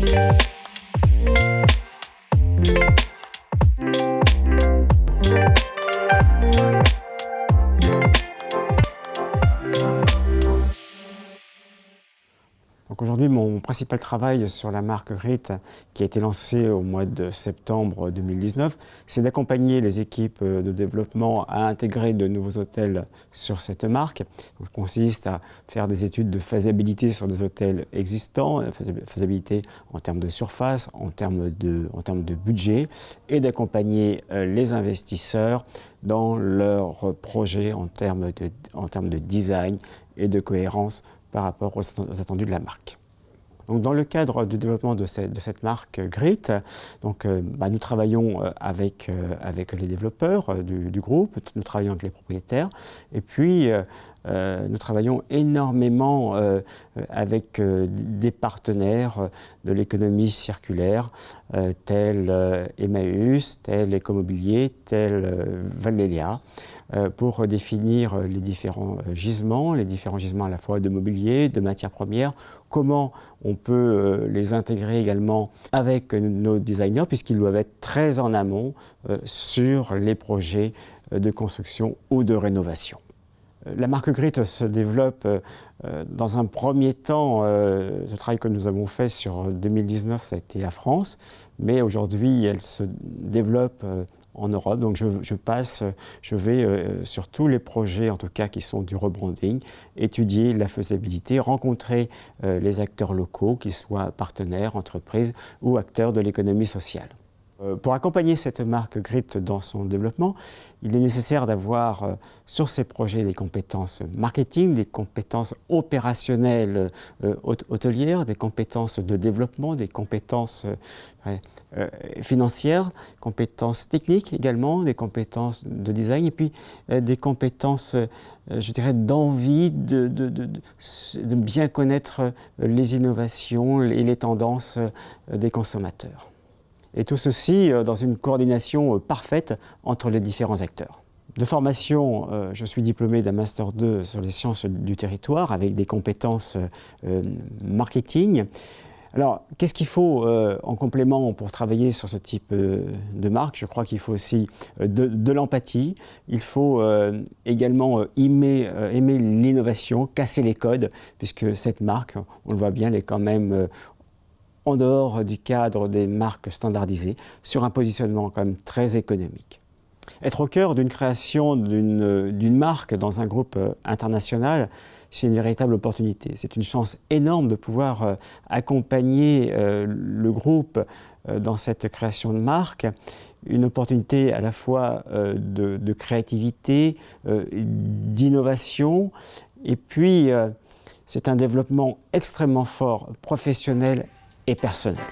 Thank you. Aujourd'hui, mon principal travail sur la marque RIT, qui a été lancée au mois de septembre 2019, c'est d'accompagner les équipes de développement à intégrer de nouveaux hôtels sur cette marque. Ça consiste à faire des études de faisabilité sur des hôtels existants, faisabilité en termes de surface, en termes de, budget, et d'accompagner euh, les investisseurs dans leurs projets en termes de, design et de cohérence rapport aux attendus de la marque. Donc, dans le cadre du développement de cette, marque Grit, donc, euh, bah, nous travaillons euh, avec, euh, les développeurs du, groupe, nous travaillons avec les propriétaires, et puis nous travaillons énormément avec des partenaires de l'économie circulaire, tels Emmaüs, tels Ecomobilier, tels Valélia. Euh, pour définir les différents euh, gisements, les différents gisements à la fois de mobilier, de matières premières, comment on peut euh, les intégrer également avec nos designers puisqu'ils doivent être très en amont sur les projets de construction ou de rénovation. La marque Grit se développe dans un premier temps, le travail que nous avons fait sur 2019, ça a été la France, mais aujourd'hui elle se développe en Europe. Donc je, passe, je vais euh, sur tous les projets, en tout cas qui sont du rebranding, étudier la faisabilité, rencontrer euh, les acteurs locaux, qu'ils soient partenaires, entreprises ou acteurs de l'économie sociale. Euh, pour accompagner cette marque Grit dans son développement, il est nécessaire d'avoir euh, sur ces projets des compétences marketing, des compétences opérationnelles euh, hôtelières, des compétences de développement, des compétences financières, compétences techniques également, des compétences de design et puis des compétences, je dirais, d'envie de, de, bien connaître les innovations et les tendances des consommateurs. Et tout ceci euh, dans une coordination euh, parfaite entre les différents acteurs. De formation, euh, je suis diplômé d'un Master 2 sur les sciences du territoire avec des compétences marketing. Alors, qu'est-ce qu'il faut en complément pour travailler sur ce type de marque? Je crois qu'il faut aussi de, l'empathie. Il faut également aimer, aimer l'innovation, casser les codes, puisque cette marque, on le voit bien, elle est quand même en dehors du cadre des marques standardisées, sur un positionnement quand même très économique. Être au cœur d'une création d'une marque dans un groupe euh, international, c'est une véritable opportunité. C'est une chance énorme de pouvoir euh, accompagner euh, le groupe dans cette création de marque, une opportunité à la fois de, de créativité, d'innovation, et puis c'est un développement extrêmement fort, professionnel et personnel.